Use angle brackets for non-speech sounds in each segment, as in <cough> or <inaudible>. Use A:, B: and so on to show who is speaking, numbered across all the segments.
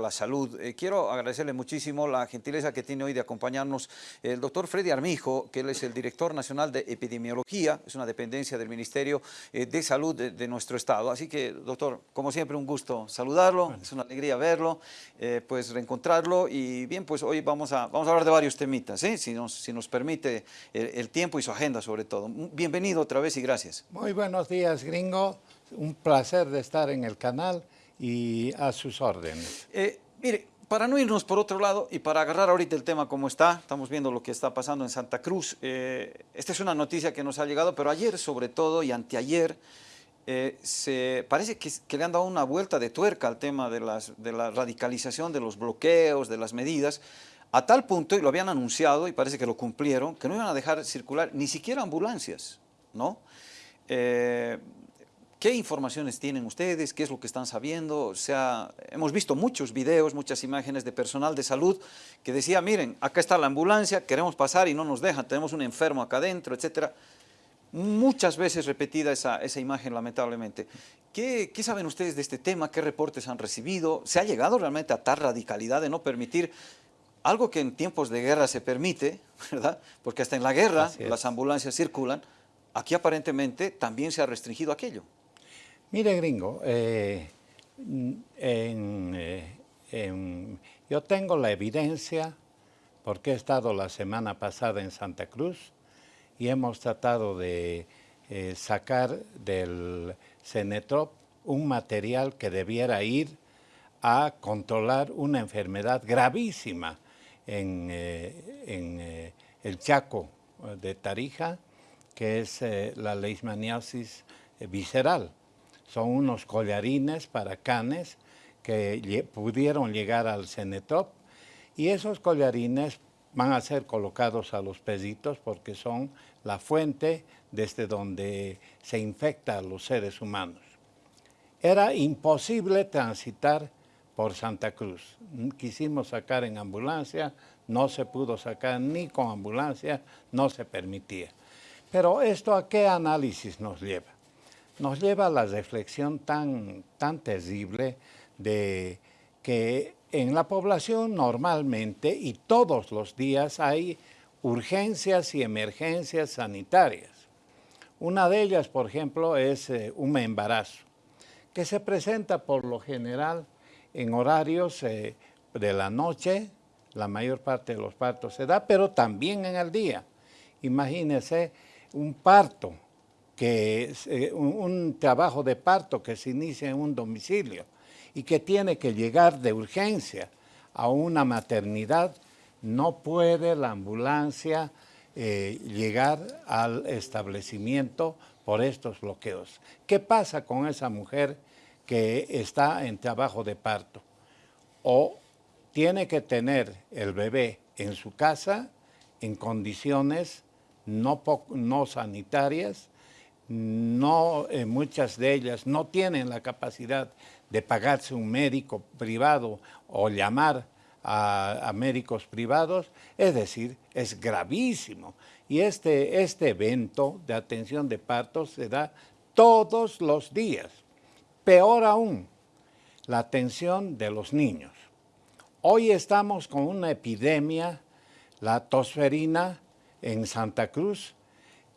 A: la salud. Eh, quiero agradecerle muchísimo la gentileza que tiene hoy de acompañarnos el doctor Freddy Armijo, que él es el director nacional de epidemiología, es una dependencia del Ministerio eh, de Salud de, nuestro estado. Así que, doctor, como siempre, un gusto saludarlo, es una alegría verlo, eh, pues reencontrarlo y bien, pues hoy vamos a, vamos a hablar de varios temitas, si, nos, si nos permite el, tiempo y su agenda sobre todo. Bienvenido otra vez y gracias.
B: Muy buenos días, gringo. Un placer de estar en el canal y a sus órdenes.
A: Eh, mire, para no irnos por otro lado y para agarrar ahorita el tema como está, estamos viendo lo que está pasando en Santa Cruz. Eh, esta es una noticia que nos ha llegado, pero ayer sobre todo y anteayer eh, se, parece que, le han dado una vuelta de tuerca al tema de, las, de la radicalización, de los bloqueos, de las medidas, a tal punto, y lo habían anunciado y parece que lo cumplieron, que no iban a dejar circular ni siquiera ambulancias, ¿no? ¿Qué informaciones tienen ustedes? ¿Qué es lo que están sabiendo? O sea, hemos visto muchos videos, muchas imágenes de personal de salud que decía, miren, acá está la ambulancia, queremos pasar y no nos dejan, tenemos un enfermo acá adentro, etcétera. Muchas veces repetida esa, esa imagen, lamentablemente. ¿Qué, ¿Qué, saben ustedes de este tema? ¿Qué reportes han recibido? ¿Se ha llegado realmente a tal radicalidad de no permitir algo que en tiempos de guerra se permite, ¿verdad? Porque hasta en la guerra las ambulancias circulan. Aquí aparentemente también se ha restringido aquello.
B: Mire, gringo, eh, eh, yo tengo la evidencia porque he estado la semana pasada en Santa Cruz y hemos tratado de eh, sacar del Cenetrop un material que debiera ir a controlar una enfermedad gravísima en, en el Chaco de Tarija, que es la leishmaniasis visceral son unos collarines para canes que pudieron llegar al Cenetop y esos collarines van a ser colocados a los pesitos porque son la fuente desde donde se infecta a los seres humanos. Era imposible transitar por Santa Cruz. Quisimos sacar en ambulancia, no se pudo sacar ni con ambulancia, no se permitía. Pero esto a qué análisis nos lleva? Nos lleva a la reflexión tan, tan terrible de que en la población normalmente y todos los días hay urgencias y emergencias sanitarias. Una de ellas, por ejemplo, es eh, un embarazo, que se presenta por lo general en horarios eh, de la noche, la mayor parte de los partos se da, pero también en el día. Imagínense un parto que eh, un, trabajo de parto que se inicia en un domicilio y que tiene que llegar de urgencia a una maternidad, no puede la ambulancia eh, llegar al establecimiento por estos bloqueos. ¿Qué pasa con esa mujer que está en trabajo de parto? O tiene que tener el bebé en su casa en condiciones no, no sanitarias, no, eh, muchas de ellas no tienen la capacidad de pagarse un médico privado o llamar a, médicos privados, es decir, es gravísimo. Y este, este evento de atención de partos se da todos los días. Peor aún, la atención de los niños. Hoy estamos con una epidemia, la tosferina en Santa Cruz,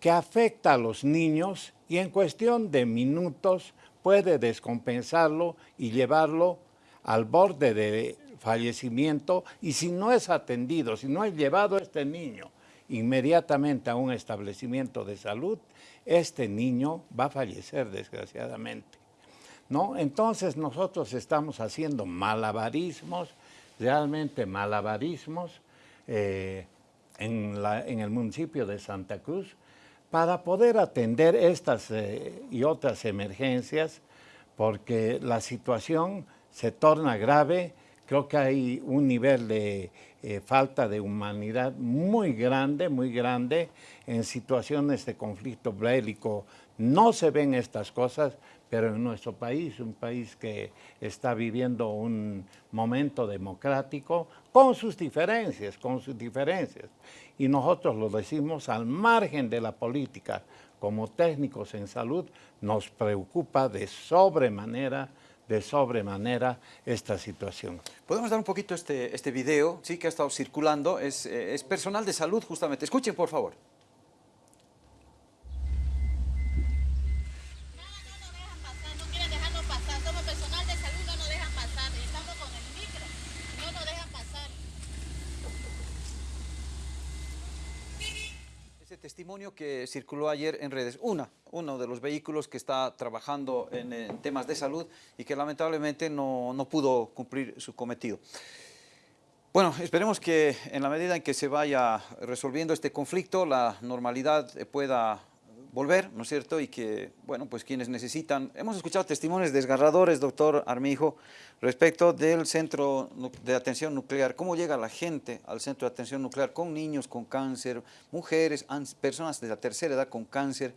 B: que afecta a los niños y en cuestión de minutos puede descompensarlo y llevarlo al borde de fallecimiento y si no es atendido, si no es llevado este niño inmediatamente a un establecimiento de salud, este niño va a fallecer desgraciadamente. ¿no? Entonces nosotros estamos haciendo malabarismos, realmente malabarismos, eh, en, en el municipio de Santa Cruz, para poder atender estas eh, y otras emergencias, porque la situación se torna grave, creo que hay un nivel de eh, falta de humanidad muy grande, muy grande, en situaciones de conflicto bélico no se ven estas cosas, pero en nuestro país, un país que está viviendo un momento democrático, con sus diferencias, con sus diferencias. Y nosotros lo decimos al margen de la política, como técnicos en salud, nos preocupa de sobremanera de sobremanera esta situación.
A: Podemos dar un poquito este, este video, sí, que ha estado circulando, es, eh, es personal de salud justamente. Escuchen, por favor. Testimonio que circuló ayer en redes. Una, uno de los vehículos que está trabajando en, temas de salud y que lamentablemente no, no pudo cumplir su cometido. Bueno, esperemos que en la medida en que se vaya resolviendo este conflicto, la normalidad pueda volver, ¿no es cierto? Y que, bueno, pues quienes necesitan... Hemos escuchado testimonios desgarradores, doctor Armijo, respecto del centro de atención nuclear. ¿Cómo llega la gente al centro de atención nuclear con niños con cáncer, mujeres, personas de la tercera edad con cáncer?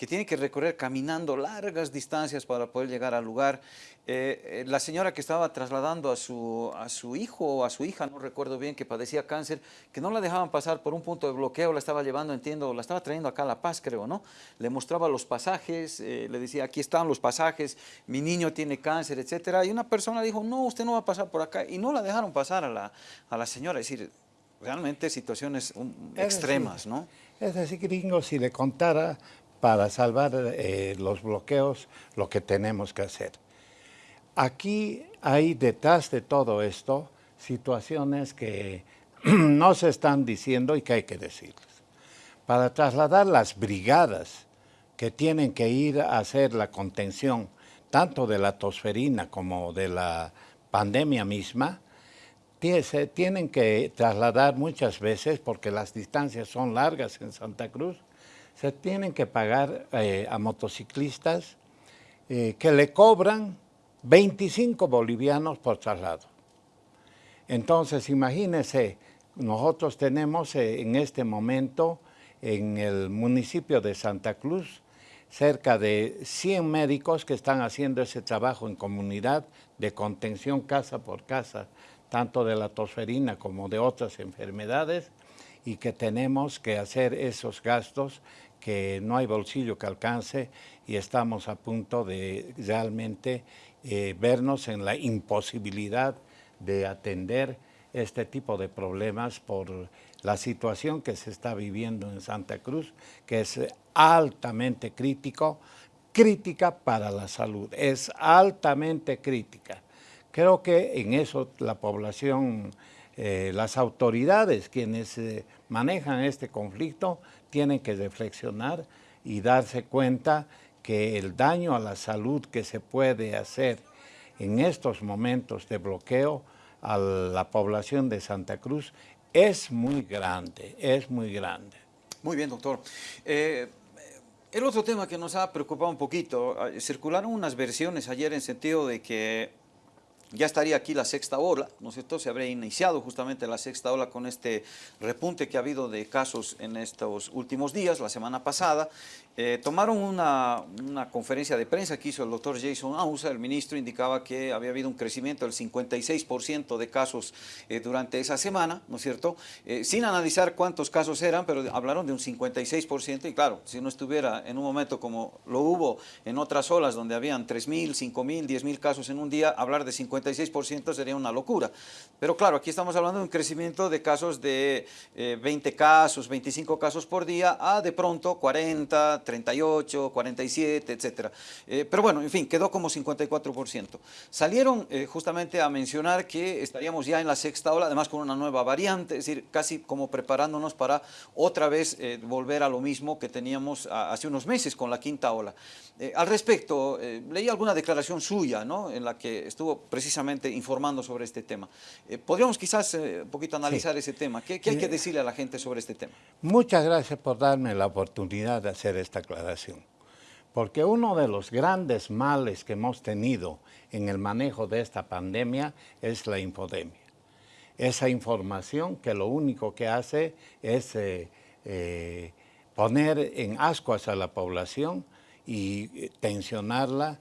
A: Que tiene que recorrer caminando largas distancias para poder llegar al lugar. Eh, eh, la señora que estaba trasladando a su, a su hijo o a su hija, no recuerdo bien, que padecía cáncer, que no la dejaban pasar por un punto de bloqueo, la estaba llevando, entiendo, la estaba trayendo acá a La Paz, creo, ¿no? Le mostraba los pasajes, eh, le decía, aquí están los pasajes, mi niño tiene cáncer, etcétera, y una persona dijo, no, usted no va a pasar por acá, y no la dejaron pasar a la, a la señora, es decir, realmente situaciones extremas, ¿no?
B: Es decir, gringo, si le contara para salvar eh, los bloqueos lo que tenemos que hacer. Aquí hay detrás de todo esto situaciones que <clears throat> no se están diciendo y que hay que decirles. Para trasladar las brigadas que tienen que ir a hacer la contención tanto de la tosferina como de la pandemia misma, se tienen que trasladar muchas veces porque las distancias son largas en Santa Cruz se tienen que pagar eh, a motociclistas eh, que le cobran 25 bolivianos por traslado. Entonces, imagínense, nosotros tenemos eh, en este momento en el municipio de Santa Cruz cerca de 100 médicos que están haciendo ese trabajo en comunidad de contención casa por casa, tanto de la tosferina como de otras enfermedades, y que tenemos que hacer esos gastos que no hay bolsillo que alcance y estamos a punto de realmente eh, vernos en la imposibilidad de atender este tipo de problemas por la situación que se está viviendo en Santa Cruz, que es altamente crítico, crítica para la salud, es altamente crítica. Creo que en eso la población, eh, las autoridades, quienes eh, manejan este conflicto, tienen que reflexionar y darse cuenta que el daño a la salud que se puede hacer en estos momentos de bloqueo a la población de Santa Cruz es muy grande, es muy grande.
A: Muy bien, doctor. Eh, el otro tema que nos ha preocupado un poquito, eh, circularon unas versiones ayer en sentido de que ya estaría aquí la sexta ola, ¿no es cierto? Se habría iniciado justamente la sexta ola con este repunte que ha habido de casos en estos últimos días, la semana pasada. Eh, tomaron una, conferencia de prensa que hizo el doctor Jason Ausa, el ministro indicaba que había habido un crecimiento del 56% de casos eh, durante esa semana, ¿no es cierto? Eh, sin analizar cuántos casos eran, pero hablaron de un 56% y claro, si uno estuviera en un momento como lo hubo en otras olas donde habían 3.000, 5.000, 10.000 casos en un día, hablar de 50 56% sería una locura. Pero claro, aquí estamos hablando de un crecimiento de casos de 20 eh, casos, 25 casos por día, a de pronto 40, 38, 47, etc. pero bueno, en fin, quedó como 54%. Salieron eh, justamente a mencionar que estaríamos ya en la sexta ola, además con una nueva variante, es decir, casi como preparándonos para otra vez eh, volver a lo mismo que teníamos hace unos meses con la quinta ola. al respecto, leí alguna declaración suya, ¿no? En la que estuvo precisamente precisamente informando sobre este tema. Eh, podríamos quizás eh, un poquito analizar ese tema. ¿Qué, hay que decirle a la gente sobre este tema?
B: Muchas gracias por darme la oportunidad de hacer esta aclaración. Porque uno de los grandes males que hemos tenido en el manejo de esta pandemia es la infodemia. Esa información que lo único que hace es eh, poner en ascuas a la población y tensionarla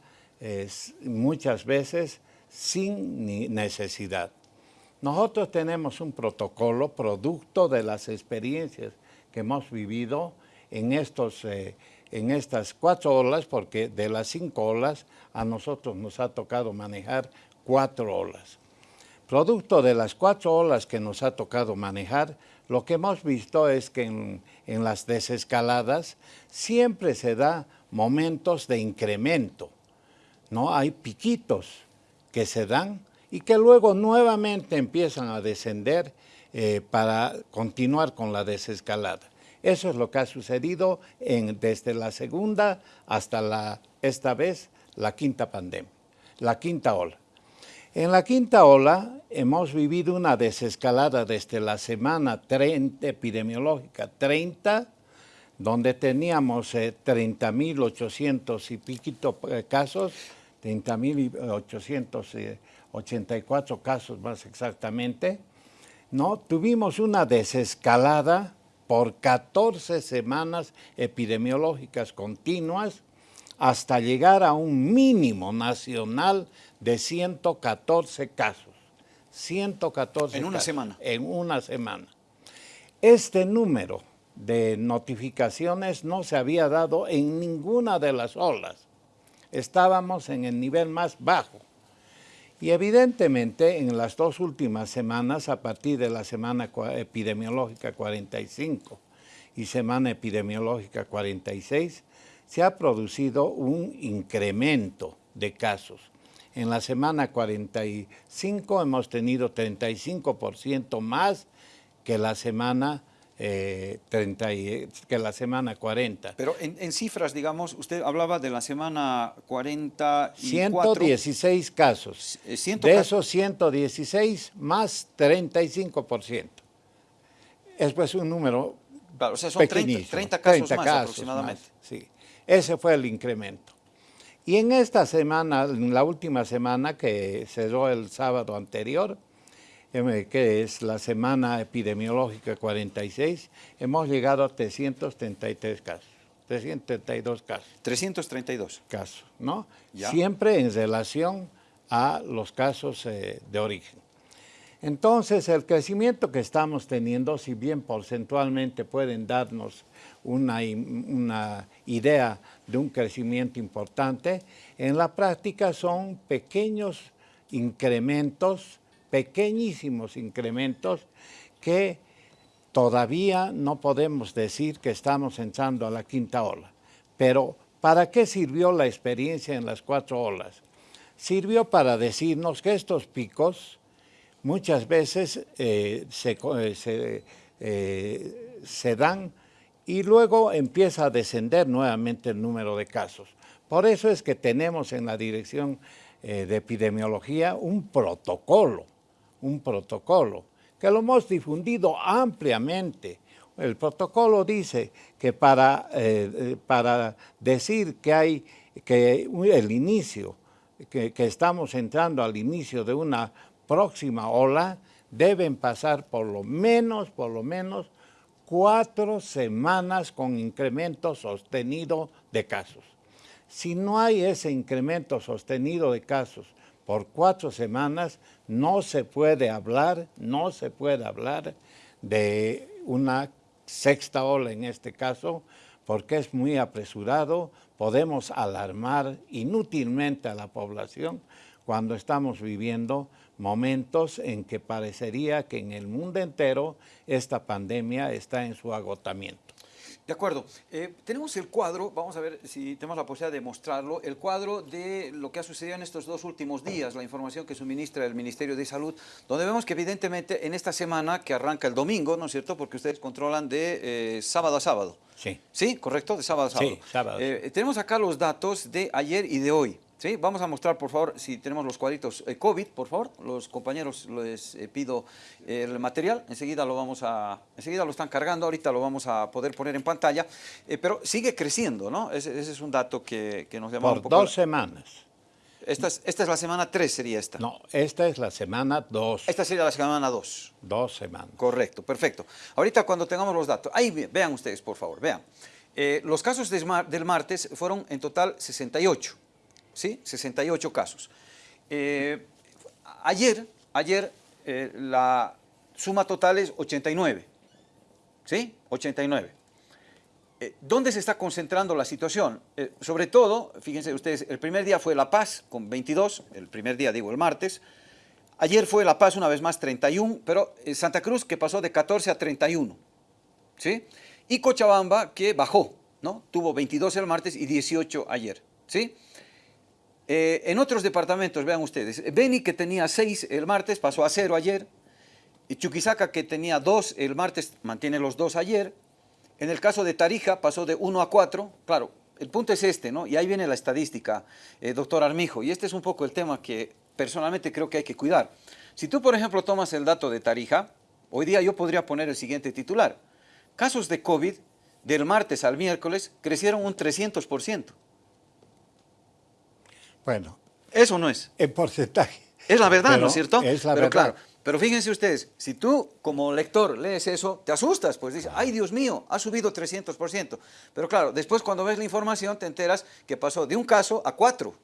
B: muchas veces sin necesidad. Nosotros tenemos un protocolo producto de las experiencias que hemos vivido en estos eh, en estas cuatro olas, porque de las cinco olas a nosotros nos ha tocado manejar cuatro olas. Producto de las cuatro olas que nos ha tocado manejar, lo que hemos visto es que en, en las desescaladas siempre se da momentos de incremento, ¿no? Hay piquitos que se dan y que luego nuevamente empiezan a descender eh, para continuar con la desescalada. Eso es lo que ha sucedido desde la segunda hasta la, esta vez, la quinta pandemia, la quinta ola. En la quinta ola hemos vivido una desescalada desde la semana 30, epidemiológica 30, donde teníamos 30.800 eh, y piquito eh, casos, 30.884 casos más exactamente, ¿no? Tuvimos una desescalada por 14 semanas epidemiológicas continuas hasta llegar a un mínimo nacional de 114 casos. 114
A: En una semana.
B: En una semana. Este número de notificaciones no se había dado en ninguna de las olas. Estábamos en el nivel más bajo. Y evidentemente en las dos últimas semanas, a partir de la semana epidemiológica 45 y semana epidemiológica 46, se ha producido un incremento de casos. En la semana 45 hemos tenido 35% más que la semana 30 eh, que la semana 40.
A: Pero en, cifras, digamos, usted hablaba de la semana 44.
B: 116 casos. Eh, de esos 116 más 35%. Es pues un número
A: claro, o sea, son 30, casos más aproximadamente.
B: sí, ese fue el incremento. Y en esta semana, en la última semana que cerró el sábado anterior, que es la semana epidemiológica 46, hemos llegado a 333 casos, 332 casos.
A: 332
B: casos, ¿no? Siempre en relación a los casos eh, de origen. Entonces, el crecimiento que estamos teniendo, si bien porcentualmente pueden darnos una, una, idea de un crecimiento importante, en la práctica son pequeños incrementos pequeñísimos incrementos que todavía no podemos decir que estamos entrando a la quinta ola. Pero, ¿para qué sirvió la experiencia en las cuatro olas? Sirvió para decirnos que estos picos muchas veces eh, eh, eh, se, dan y luego empieza a descender nuevamente el número de casos. Por eso es que tenemos en la Dirección de Epidemiología un protocolo un protocolo que lo hemos difundido ampliamente. El protocolo dice que para, eh, eh, para decir que hay que el inicio, que, que estamos entrando al inicio de una próxima ola, deben pasar por lo menos, por lo menos, cuatro semanas con incremento sostenido de casos. Si no hay ese incremento sostenido de casos por cuatro semanas no se puede hablar, no se puede hablar de una sexta ola en este caso, porque es muy apresurado, podemos alarmar inútilmente a la población cuando estamos viviendo momentos en que parecería que en el mundo entero esta pandemia está en su agotamiento.
A: De acuerdo. Eh, tenemos el cuadro, vamos a ver si tenemos la posibilidad de mostrarlo, el cuadro de lo que ha sucedido en estos dos últimos días, la información que suministra el Ministerio de Salud, donde vemos que evidentemente en esta semana que arranca el domingo, ¿no es cierto?, porque ustedes controlan de eh, sábado a sábado.
B: Sí.
A: ¿Sí? ¿Correcto? De sábado a sábado.
B: Sí, sábado.
A: Eh, tenemos acá los datos de ayer y de hoy. ¿Sí? Vamos a mostrar, por favor, si tenemos los cuadritos eh, COVID, por favor. Los compañeros les eh, pido el material. Enseguida lo vamos a... Enseguida lo están cargando, ahorita lo vamos a poder poner en pantalla. Eh, pero sigue creciendo, ¿no? Ese, es un dato que, nos llama
B: un poco... dos semanas.
A: Esta es, esta es la semana 3, sería esta.
B: No, esta es la semana 2.
A: Esta sería la semana 2.
B: Dos semanas.
A: Correcto, perfecto. Ahorita cuando tengamos los datos, ahí vean ustedes, por favor, vean. los casos del martes fueron en total 68. ¿Sí? 68 casos. Eh, ayer, ayer eh, la suma total es 89, ¿sí? 89. eh, ¿dónde se está concentrando la situación? Sobre todo, fíjense ustedes, el primer día fue La Paz con 22, el primer día digo el martes, ayer fue La Paz una vez más 31, pero Santa Cruz que pasó de 14 a 31, ¿sí? Y Cochabamba que bajó, ¿no? Tuvo 22 el martes y 18 ayer, ¿sí? Eh, en otros departamentos, vean ustedes, Beni que tenía 6 el martes pasó a 0 ayer, y Chuquisaca que tenía 2 el martes mantiene los 2 ayer, en el caso de Tarija pasó de 1 a 4, claro, el punto es este, ¿no? Y ahí viene la estadística, eh, doctor Armijo, y este es un poco el tema que personalmente creo que hay que cuidar. Si tú, por ejemplo, tomas el dato de Tarija, hoy día yo podría poner el siguiente titular. Casos de COVID del martes al miércoles crecieron un 300%.
B: Bueno.
A: Eso no es.
B: En porcentaje.
A: Es la verdad, ¿no es cierto?
B: Es la
A: pero
B: verdad.
A: Claro, pero fíjense ustedes, si tú como lector lees eso, te asustas, pues dices, ay Dios mío, ha subido 300%. Pero claro, después cuando ves la información te enteras que pasó de un caso a cuatro.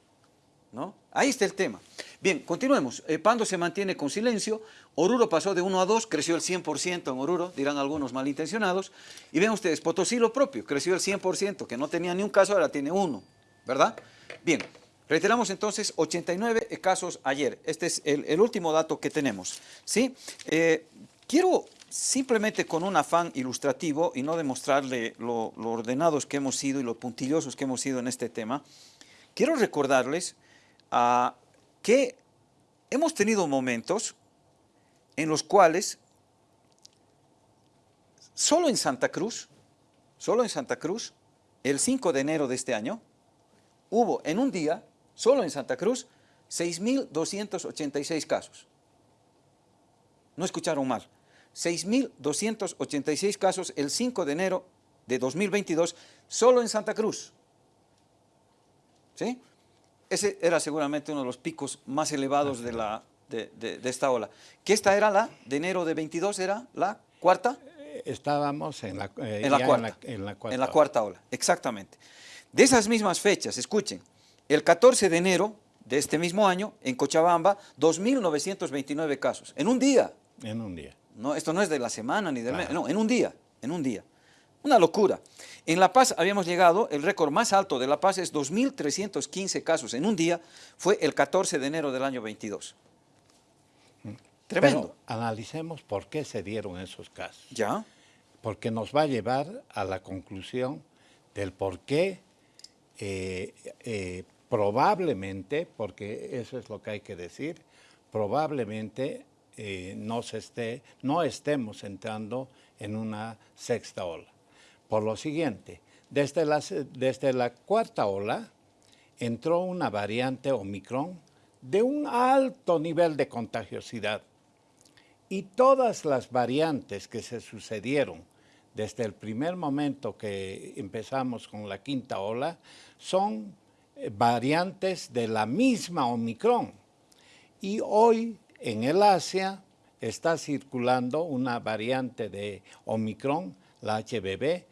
A: ¿no? Ahí está el tema. Bien, continuemos. Eh, Pando se mantiene con silencio. Oruro pasó de 1 a 2, creció el 100% en Oruro, dirán algunos malintencionados. Y ven ustedes, Potosí lo propio, creció el 100%, que no tenía ni un caso, ahora tiene uno, ¿verdad? Bien, reiteramos entonces 89 casos ayer. Este es el, último dato que tenemos. ¿sí? Eh, quiero simplemente con un afán ilustrativo y no demostrarle lo, ordenados que hemos sido y lo puntillosos que hemos sido en este tema, quiero recordarles que hemos tenido momentos en los cuales solo en Santa Cruz, solo en Santa Cruz, el 5 de enero de este año, hubo en un día, solo en Santa Cruz, 6.286 casos. No escucharon mal. 6.286 casos el 5 de enero de 2022, solo en Santa Cruz. ¿Sí? ese era seguramente uno de los picos más elevados de, la, de, esta ola. ¿Qué esta era la de enero de 22? ¿Era la cuarta?
B: Eh, estábamos en la,
A: eh, en, la cuarta, en, la, cuarta, en la cuarta ola, exactamente. De esas mismas fechas, escuchen, el 14 de enero de este mismo año, en Cochabamba, 2.929 casos, en un día.
B: En un día.
A: No, esto no es de la semana ni del mes, no, en un día, en un día. Una locura. En La Paz habíamos llegado, el récord más alto de La Paz es 2.315 casos en un día, fue el 14 de enero del año 22. Tremendo.
B: Pero analicemos por qué se dieron esos casos.
A: ¿Ya?
B: Porque nos va a llevar a la conclusión del por qué eh, eh, probablemente, porque eso es lo que hay que decir, probablemente eh, no, esté, no estemos entrando en una sexta ola. Por lo siguiente, desde la, desde la cuarta ola entró una variante Omicron de un alto nivel de contagiosidad. Y todas las variantes que se sucedieron desde el primer momento que empezamos con la quinta ola son variantes de la misma Omicron. Y hoy en el Asia está circulando una variante de Omicron, la HBB,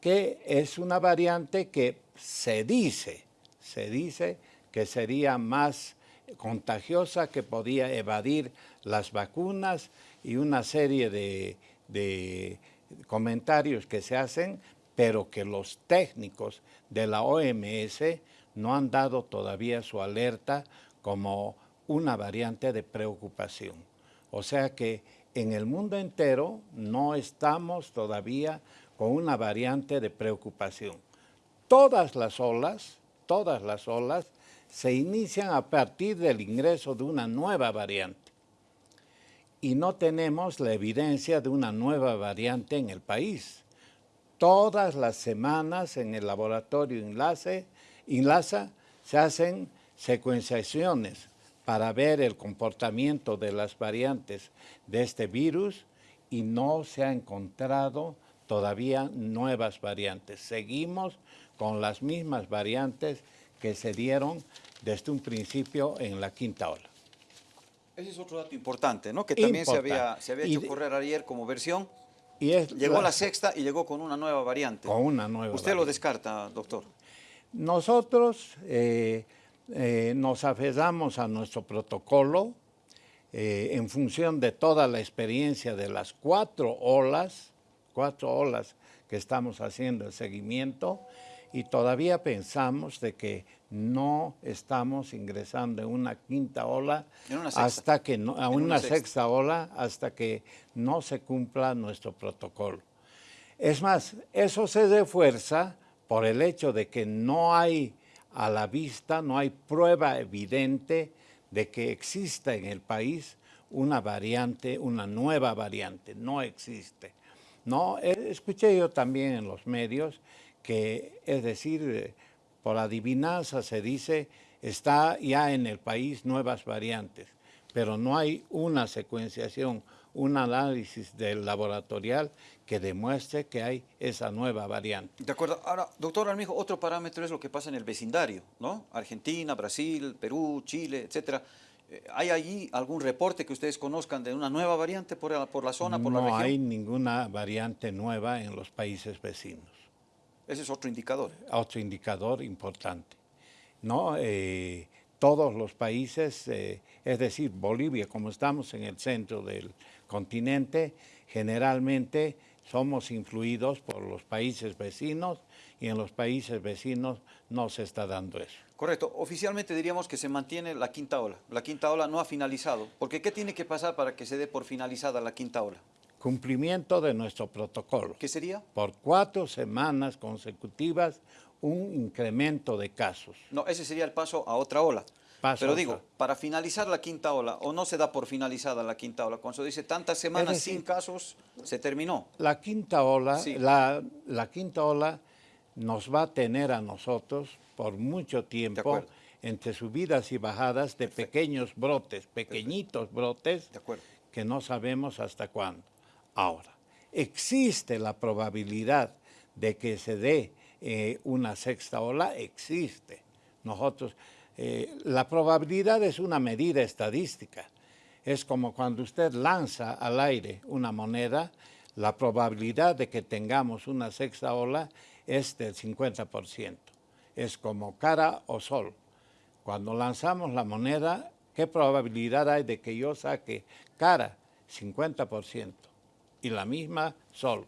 B: que es una variante que se dice, se dice que sería más contagiosa, que podía evadir las vacunas y una serie de, comentarios que se hacen, pero que los técnicos de la OMS no han dado todavía su alerta como una variante de preocupación. O sea que en el mundo entero no estamos todavía con una variante de preocupación. Todas las olas, todas las olas se inician a partir del ingreso de una nueva variante. Y no tenemos la evidencia de una nueva variante en el país. Todas las semanas en el laboratorio Enlace, Enlaza se hacen secuenciaciones para ver el comportamiento de las variantes de este virus y no se ha encontrado todavía nuevas variantes. Seguimos con las mismas variantes que se dieron desde un principio en la quinta ola.
A: Ese es otro dato importante, ¿no? Que también se había, se había hecho correr ayer como versión. Y llegó la, sexta y llegó con una nueva variante.
B: Con una nueva
A: ¿Usted lo descarta, doctor?
B: Nosotros eh, eh, nos aferramos a nuestro protocolo eh, en función de toda la experiencia de las cuatro olas cuatro olas que estamos haciendo el seguimiento y todavía pensamos de que no estamos ingresando en una quinta ola hasta que no, a una, sexta. ola hasta que no se cumpla nuestro protocolo. Es más, eso se refuerza por el hecho de que no hay a la vista, no hay prueba evidente de que exista en el país una variante, una nueva variante, no existe. No, eh, escuché yo también en los medios que, es decir, eh, por adivinanza se dice, está ya en el país nuevas variantes, pero no hay una secuenciación, un análisis del laboratorial que demuestre que hay esa nueva variante.
A: De acuerdo. Ahora, doctor Armijo, otro parámetro es lo que pasa en el vecindario, ¿no? Argentina, Brasil, Perú, Chile, etcétera. Eh, ¿Hay allí algún reporte que ustedes conozcan de una nueva variante por la, por la zona, por la región?
B: No hay ninguna variante nueva en los países vecinos.
A: Ese es otro indicador.
B: Otro indicador importante. ¿no? Eh, todos los países, eh, es decir, Bolivia, como estamos en el centro del continente, generalmente somos influidos por los países vecinos y en los países vecinos no se está dando eso.
A: Correcto. Oficialmente diríamos que se mantiene la quinta ola. La quinta ola no ha finalizado. Porque ¿qué tiene que pasar para que se dé por finalizada la quinta ola?
B: cumplimiento de nuestro protocolo.
A: ¿Qué sería?
B: Por cuatro semanas consecutivas un incremento de casos.
A: No, ese sería el paso a otra ola. Pero digo, para finalizar la quinta ola, o no se da por finalizada la quinta ola, cuando se dice tantas semanas sin casos, se terminó.
B: La quinta ola, la, la, quinta ola nos va a tener a nosotros por mucho tiempo entre subidas y bajadas de pequeños brotes, pequeñitos brotes, que no sabemos hasta cuándo. Ahora, existe la probabilidad de que se dé eh, una sexta ola, existe. Nosotros, eh, la probabilidad es una medida estadística. Es como cuando usted lanza al aire una moneda, la probabilidad de que tengamos una sexta ola es del 50%. Es como cara o sol. Cuando lanzamos la moneda, ¿qué probabilidad hay de que yo saque cara? 50% y la misma sol.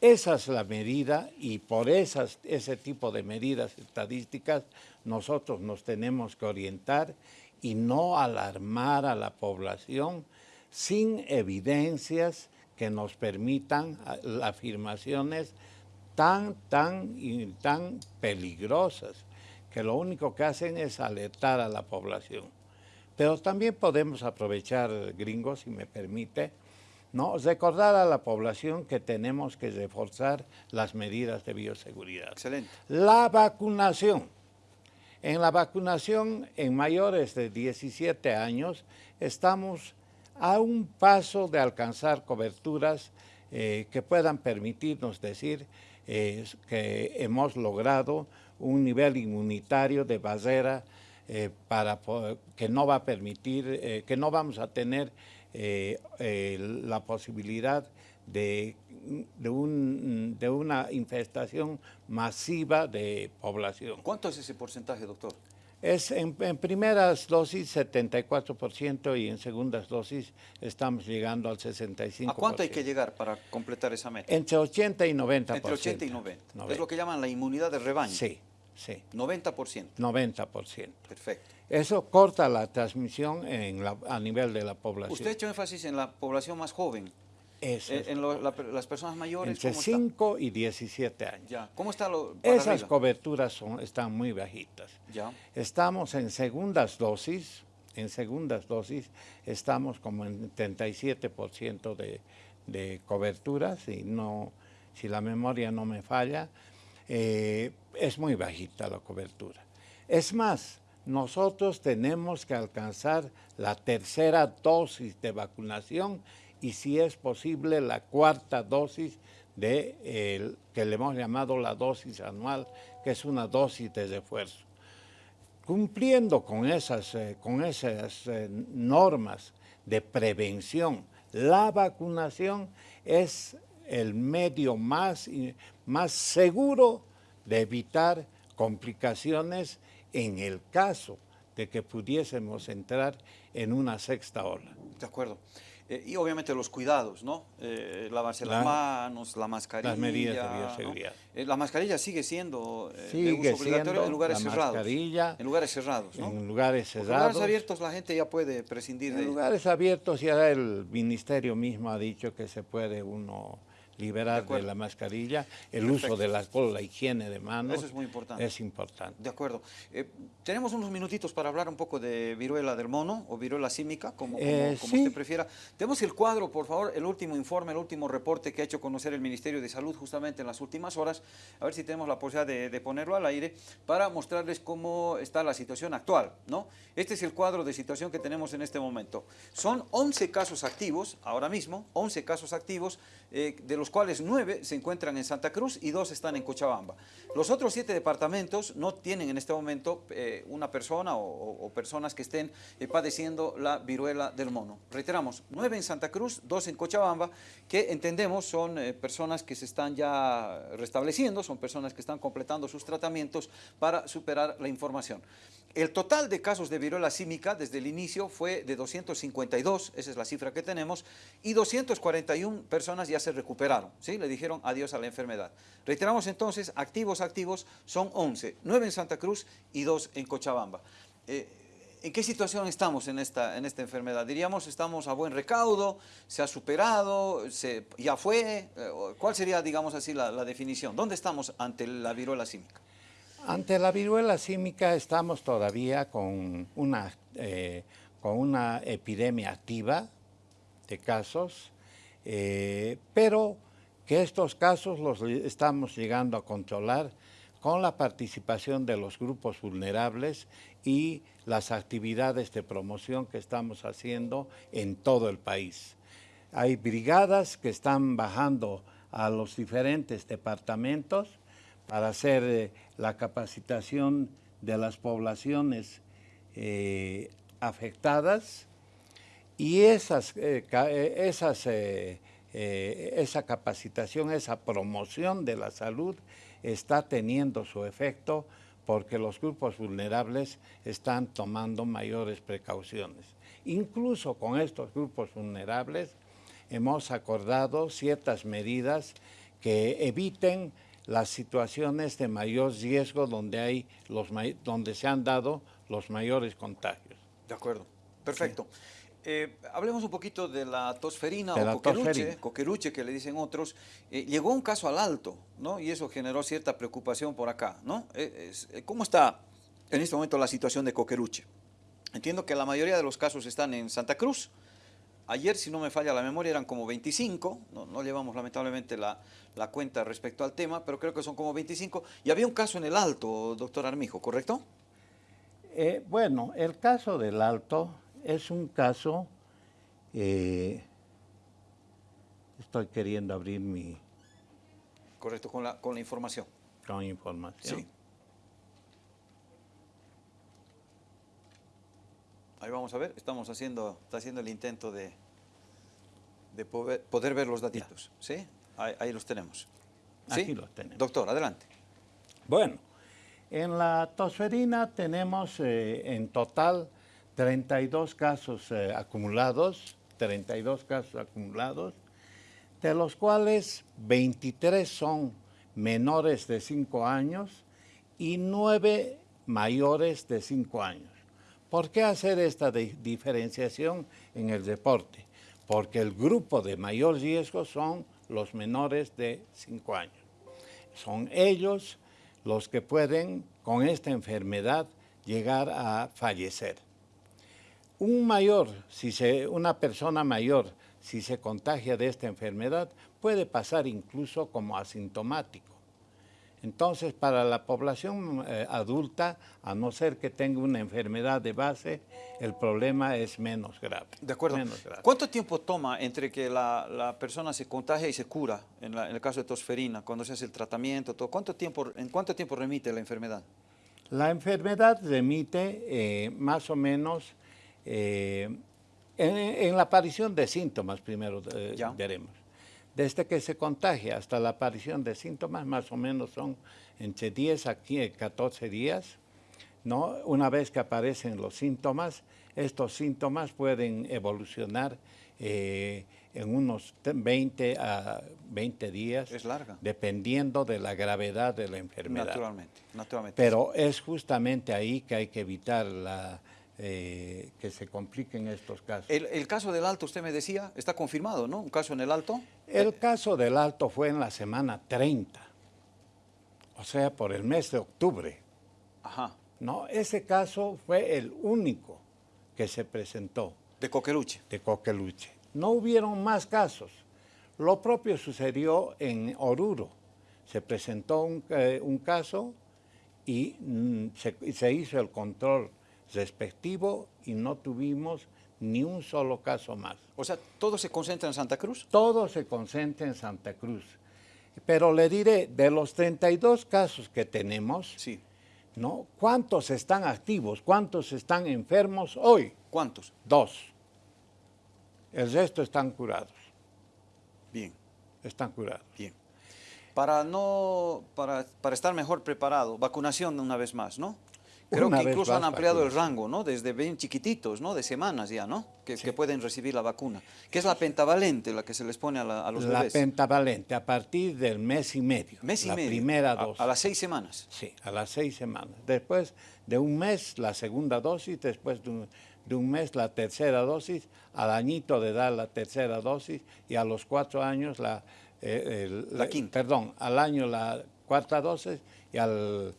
B: Esa es la medida y por esas, ese tipo de medidas estadísticas nosotros nos tenemos que orientar y no alarmar a la población sin evidencias que nos permitan afirmaciones tan, tan, tan peligrosas que lo único que hacen es alertar a la población. Pero también podemos aprovechar, gringos, si me permite, ¿no? Recordar a la población que tenemos que reforzar las medidas de bioseguridad.
A: Excelente.
B: La vacunación. En la vacunación en mayores de 17 años estamos a un paso de alcanzar coberturas eh, que puedan permitirnos decir eh, que hemos logrado un nivel inmunitario de barrera eh, para que no va a permitir, que no vamos a tener eh, eh, la posibilidad de, de, un, de, una infestación masiva de población.
A: ¿Cuánto es ese porcentaje, doctor?
B: Es en, primeras dosis 74% y en segundas dosis estamos llegando al 65%.
A: ¿A cuánto hay que llegar para completar esa meta?
B: Entre 80 y 90%.
A: Entre 80 y 90. Es lo que llaman la inmunidad de rebaño.
B: Sí, sí.
A: 90%.
B: 90%.
A: Perfecto.
B: Eso corta la transmisión a nivel de la población.
A: Usted ha hecho énfasis en la población más joven.
B: Eso.
A: Eh, en las personas mayores.
B: Entre 5 y 17 años.
A: Ya. ¿Cómo está lo
B: Esas coberturas son, están muy bajitas.
A: Ya.
B: Estamos en segundas dosis. En segundas dosis estamos como en 37% de, de cobertura, si, no, si la memoria no me falla. Eh, es muy bajita la cobertura. Es más, nosotros tenemos que alcanzar la tercera dosis de vacunación y si es posible la cuarta dosis de que le hemos llamado la dosis anual, que es una dosis de refuerzo. Cumpliendo con esas, eh, con esas eh, normas de prevención, la vacunación es el medio más, más seguro de evitar complicaciones en el caso de que pudiésemos entrar en una sexta ola.
A: De acuerdo. Eh, y obviamente los cuidados, ¿no? Eh, lavarse las manos, la mascarilla.
B: Las medidas de bioseguridad.
A: Eh, la mascarilla sigue siendo
B: sigue
A: de uso obligatorio en lugares cerrados.
B: Mascarilla,
A: en lugares cerrados, ¿no?
B: En lugares cerrados. En
A: lugares abiertos la gente ya puede prescindir
B: en
A: de...
B: En lugares abiertos ya el ministerio mismo ha dicho que se puede uno liberar de, la mascarilla, el uso del alcohol, la higiene de manos.
A: Eso es muy importante.
B: Es importante.
A: De acuerdo. Eh, tenemos unos minutitos para hablar un poco de viruela del mono o viruela símica, como, como,
B: eh,
A: usted prefiera. Tenemos el cuadro, por favor, el último informe, el último reporte que ha hecho conocer el Ministerio de Salud justamente en las últimas horas. A ver si tenemos la posibilidad de, de ponerlo al aire para mostrarles cómo está la situación actual. ¿no? Este es el cuadro de situación que tenemos en este momento. Son 11 casos activos, ahora mismo, 11 casos activos, eh, de los cuales 9 se encuentran en Santa Cruz y 2 están en Cochabamba. Los otros 7 departamentos no tienen en este momento eh, una persona o, personas que estén eh, padeciendo la viruela del mono. Reiteramos, 9 en Santa Cruz, 2 en Cochabamba, que entendemos son personas que se están ya restableciendo, son personas que están completando sus tratamientos para superar la información. El total de casos de viruela símica desde el inicio fue de 252, esa es la cifra que tenemos, y 241 personas ya se recuperaron, ¿sí? le dijeron adiós a la enfermedad. Reiteramos entonces, activos, activos, son 11, 9 en Santa Cruz y 2 en Cochabamba. Eh, ¿En qué situación estamos en esta, en esta enfermedad? Diríamos, estamos a buen recaudo, se ha superado, se, ya fue. Eh, ¿Cuál sería, digamos así, la, definición? ¿Dónde estamos ante la viruela símica?
B: Ante la viruela símica estamos todavía con una, eh, con una epidemia activa de casos, pero que estos casos los estamos llegando a controlar con la participación de los grupos vulnerables y las actividades de promoción que estamos haciendo en todo el país. Hay brigadas que están bajando a los diferentes departamentos para hacer eh, la capacitación de las poblaciones eh, afectadas y esas, eh, esas, esa capacitación, esa promoción de la salud está teniendo su efecto porque los grupos vulnerables están tomando mayores precauciones. Incluso con estos grupos vulnerables hemos acordado ciertas medidas que eviten las situaciones de mayor riesgo donde, hay los, donde se han dado los mayores contagios.
A: De acuerdo, perfecto. Eh, hablemos un poquito de la tosferina o coqueruche, coqueruche, que le dicen otros. Eh, llegó un caso al alto, ¿no? Y eso generó cierta preocupación por acá, ¿no? Eh, ¿Cómo está en este momento la situación de coqueruche? Entiendo que la mayoría de los casos están en Santa Cruz, Ayer, si no me falla la memoria, eran como 25, no, llevamos lamentablemente la, cuenta respecto al tema, pero creo que son como 25. Y había un caso en el Alto, doctor Armijo, ¿correcto?
B: Eh, bueno, el caso del Alto es un caso, eh, estoy queriendo abrir mi...
A: Correcto, con la, con la información.
B: Con información. Sí.
A: Ahí vamos a ver, estamos haciendo, está haciendo el intento de, de poder, ver los datitos. ¿Sí? Ahí, los tenemos.
B: ¿Sí? Aquí los tenemos.
A: Doctor, adelante.
B: Bueno, en la tosferina tenemos eh, en total 32 casos eh, acumulados, 32 casos acumulados, de los cuales 23 son menores de 5 años y 9 mayores de 5 años. ¿Por qué hacer esta diferenciación en el deporte? Porque el grupo de mayor riesgo son los menores de 5 años. Son ellos los que pueden con esta enfermedad llegar a fallecer. Un mayor, si se, una persona mayor, si se contagia de esta enfermedad, puede pasar incluso como asintomático. Entonces, para la población eh, adulta, a no ser que tenga una enfermedad de base, el problema es menos grave.
A: De acuerdo. ¿Cuánto tiempo toma entre que la, persona se contagia y se cura, en, el caso de tosferina, cuando se hace el tratamiento? Todo? ¿Cuánto tiempo, ¿En cuánto tiempo remite la enfermedad?
B: La enfermedad remite eh, más o menos eh, en, la aparición de síntomas, primero veremos. Desde que se contagia hasta la aparición de síntomas, más o menos son entre 10 a 14 días. ¿no? Una vez que aparecen los síntomas, estos síntomas pueden evolucionar eh, en unos 20 a 20 días.
A: Es larga.
B: Dependiendo de la gravedad de la enfermedad.
A: Naturalmente, naturalmente.
B: Pero es justamente ahí que hay que evitar la, eh, que se compliquen estos casos.
A: El, caso del Alto, usted me decía, está confirmado, ¿no? ¿Un caso en el Alto?
B: El caso del Alto fue en la semana 30, o sea, por el mes de octubre.
A: Ajá.
B: No, ese caso fue el único que se presentó.
A: De Coqueluche.
B: De Coqueluche. No hubieron más casos. Lo propio sucedió en Oruro. Se presentó un, eh, caso y mm, se hizo el control respectivo y no tuvimos ni un solo caso más.
A: O sea, ¿todo se concentra en Santa Cruz?
B: Todo se concentra en Santa Cruz. Pero le diré, de los 32 casos que tenemos,
A: sí.
B: ¿no? ¿cuántos están activos? ¿Cuántos están enfermos hoy?
A: ¿Cuántos?
B: Dos. El resto están curados.
A: Bien.
B: Están curados.
A: Bien. Para, no, para, para estar mejor preparado, vacunación una vez más, ¿no? Creo que incluso han ampliado el rango, ¿no? Desde bien chiquititos, ¿no? De semanas ya, ¿no? Que, pueden recibir la vacuna. Que es la pentavalente la que se les pone a, los bebés.
B: La pentavalente, a partir del mes y medio.
A: Mes y
B: la
A: medio.
B: primera dosis.
A: A, las seis semanas.
B: Sí, a las seis semanas. Después de un mes, la segunda dosis. Después de un, mes, la tercera dosis. Al añito de dar la tercera dosis. Y a los cuatro años, la...
A: Eh, la quinta.
B: Perdón, al año la cuarta dosis y al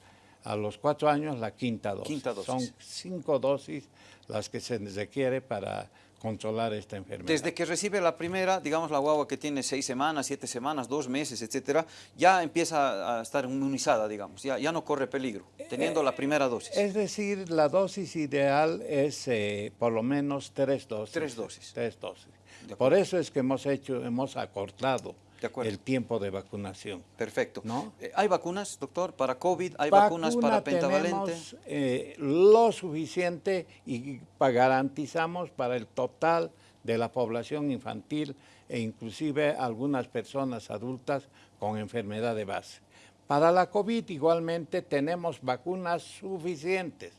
B: a los cuatro años la quinta dosis. Son cinco dosis las que se requiere para controlar esta enfermedad.
A: Desde que recibe la primera, digamos la guagua que tiene seis semanas, siete semanas, dos meses, etcétera, ya empieza a estar inmunizada, digamos, ya, ya no corre peligro, teniendo la primera dosis.
B: Es decir, la dosis ideal es eh, por lo menos tres dosis.
A: Tres dosis.
B: Tres dosis. Por eso es que hemos hecho, hemos acortado el tiempo de vacunación.
A: Perfecto. Eh, ¿Hay vacunas, doctor, para COVID? ¿Hay vacunas para pentavalente?
B: Tenemos, eh, lo suficiente y garantizamos para el total de la población infantil e inclusive algunas personas adultas con enfermedad de base. Para la COVID igualmente tenemos vacunas suficientes.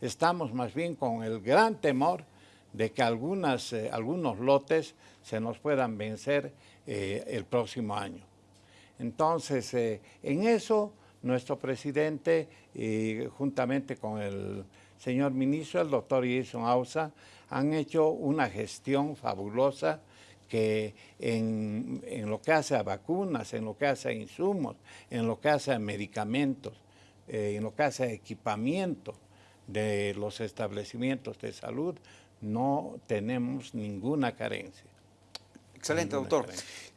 B: Estamos más bien con el gran temor de que algunas, eh, algunos lotes se nos puedan vencer eh, el próximo año. Entonces, eh, en eso, nuestro presidente, juntamente con el señor ministro, el doctor Jason Ausa, han hecho una gestión fabulosa que en, lo que hace a vacunas, en lo que hace a insumos, en lo que hace a medicamentos, eh, en lo que hace a equipamiento de los establecimientos de salud, no tenemos ninguna carencia.
A: Excelente, doctor.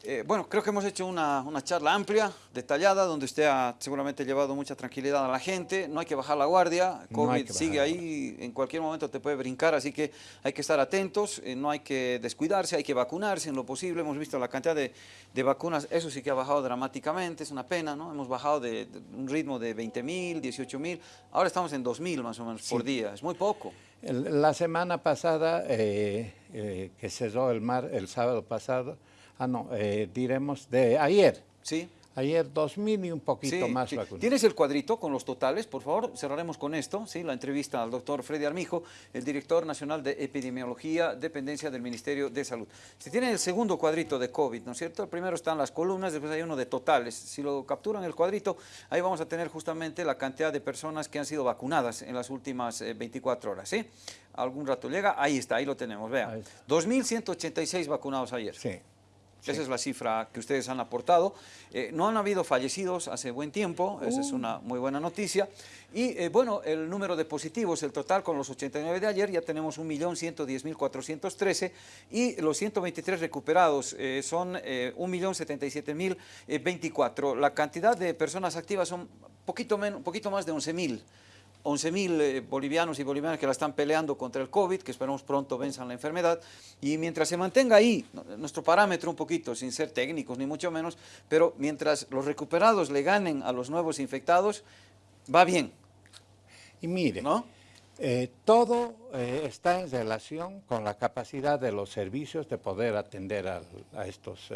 A: Eh, bueno, creo que hemos hecho una, una, charla amplia, detallada, donde usted ha seguramente llevado mucha tranquilidad a la gente. No hay que bajar la guardia, COVID sigue ahí, en cualquier momento te puede brincar, así que hay que estar atentos, eh, no hay que descuidarse, hay que vacunarse en lo posible. Hemos visto la cantidad de, de vacunas, eso sí que ha bajado dramáticamente, es una pena, ¿no? Hemos bajado de, un ritmo de 20 mil, 18 mil, ahora estamos en 2 mil más o menos por día, es muy poco.
B: La semana pasada, eh, eh, que cerró el mar, el sábado pasado, ah no, eh, diremos de ayer.
A: Sí.
B: Ayer 2.000 y un poquito más sí.
A: ¿Tienes el cuadrito con los totales? Por favor, cerraremos con esto, ¿sí? la entrevista al doctor Freddy Armijo, el director nacional de epidemiología, dependencia del Ministerio de Salud. Si tienen el segundo cuadrito de COVID, ¿no es cierto? El primero están las columnas, después hay uno de totales. Si lo capturan el cuadrito, ahí vamos a tener justamente la cantidad de personas que han sido vacunadas en las últimas 24 eh, horas, ¿sí? Algún rato llega, ahí está, ahí lo tenemos, vean. 2.186 vacunados ayer.
B: Sí.
A: Esa es la cifra que ustedes han aportado. Eh, no han habido fallecidos hace buen tiempo, esa es uh. una muy buena noticia. Y eh, bueno, el número de positivos, el total con los 89 de ayer, ya tenemos 1.110.413 y los 123 recuperados eh, son 1.077.024. La cantidad de personas activas son poquito, menos, poquito más de 11.000. 11.000 eh, bolivianos y bolivianas que la están peleando contra el COVID, que esperamos pronto venzan la enfermedad, y mientras se mantenga ahí, nuestro parámetro un poquito, sin ser técnicos ni mucho menos, pero mientras los recuperados le ganen a los nuevos infectados, va bien.
B: Y mire, ¿no? Eh, todo eh, está en relación con la capacidad de los servicios de poder atender a, estos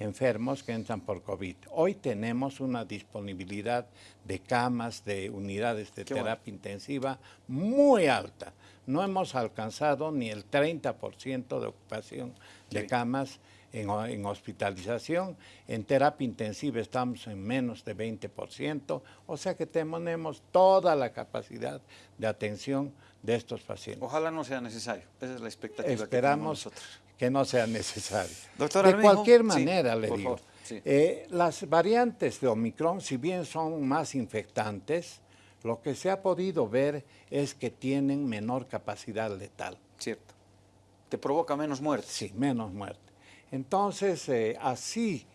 B: enfermos que entran por COVID. Hoy tenemos una disponibilidad de camas, de unidades de terapia intensiva muy alta. No hemos alcanzado ni el 30% de ocupación de camas en, hospitalización. En terapia intensiva estamos en menos de 20%, o sea que tenemos toda la capacidad de atención de estos pacientes.
A: Ojalá no sea necesario, esa es la expectativa
B: Esperamos
A: que nosotros.
B: Que no sea necesario. de cualquier manera, le digo, eh, las variantes de Omicron, si bien son más infectantes, lo que se ha podido ver es que tienen menor capacidad letal.
A: Cierto. ¿Te provoca menos muerte?
B: Sí, menos muerte. Entonces, eh, así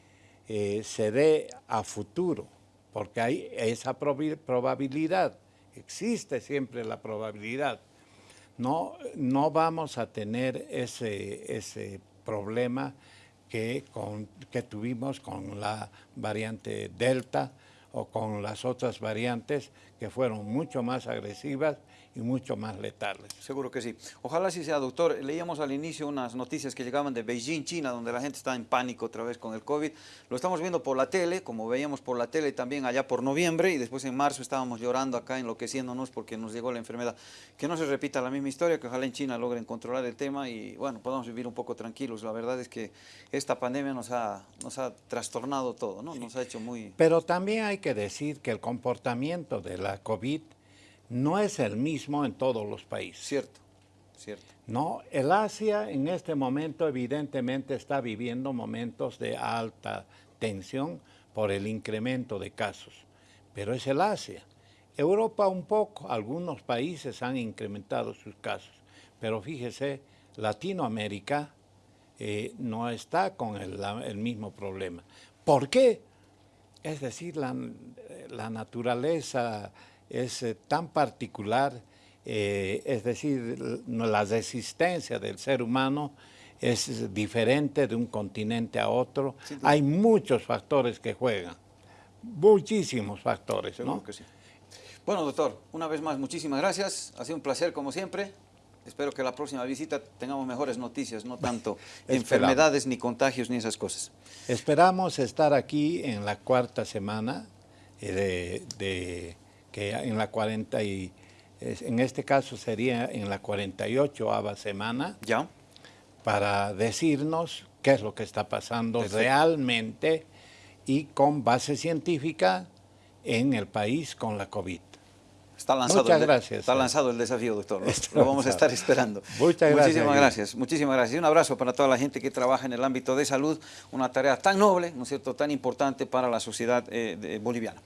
B: eh, se dé a futuro, porque hay esa probabilidad, existe siempre la probabilidad. No, no vamos a tener ese, ese problema que, que tuvimos con la variante Delta o con las otras variantes que fueron mucho más agresivas y mucho más letales.
A: Seguro que sí. Ojalá sí sea, doctor. Leíamos al inicio unas noticias que llegaban de Beijing, China, donde la gente está en pánico otra vez con el COVID. Lo estamos viendo por la tele, como veíamos por la tele también allá por noviembre, y después en marzo estábamos llorando acá, enloqueciéndonos porque nos llegó la enfermedad. Que no se repita la misma historia, que ojalá en China logren controlar el tema y, bueno, podamos vivir un poco tranquilos. La verdad es que esta pandemia nos ha, nos ha trastornado todo, ¿no? Nos ha hecho muy...
B: Pero también hay que decir que el comportamiento de la COVID no es el mismo en todos los países.
A: Cierto, cierto.
B: No, el Asia en este momento evidentemente está viviendo momentos de alta tensión por el incremento de casos, pero es el Asia. Europa un poco, algunos países han incrementado sus casos, pero fíjese, Latinoamérica eh, no está con el, mismo problema. ¿Por qué? Es decir, la, la naturaleza es eh, tan particular, eh, es decir, la resistencia del ser humano es diferente de un continente a otro. Hay muchos factores que juegan, muchísimos factores, ¿no?
A: Que sí. Bueno, doctor, una vez más, muchísimas gracias. Ha sido un placer, como siempre. Espero que la próxima visita tengamos mejores noticias, no tanto <laughs> enfermedades, ni contagios, ni esas cosas.
B: Esperamos estar aquí en la cuarta semana eh, de que en la 40 y, en este caso sería en la 48 semana,
A: ¿Ya?
B: para decirnos qué es lo que está pasando realmente y con base científica en el país con la COVID.
A: Está lanzado
B: Muchas gracias.
A: Está lanzado el desafío, doctor. Lo vamos a estar esperando.
B: Muchas
A: gracias. Muchísimas gracias. Muchísimas gracias. Un abrazo para toda la gente que trabaja en el ámbito de salud, una tarea tan noble, ¿no es cierto?, tan importante para la sociedad eh, boliviana.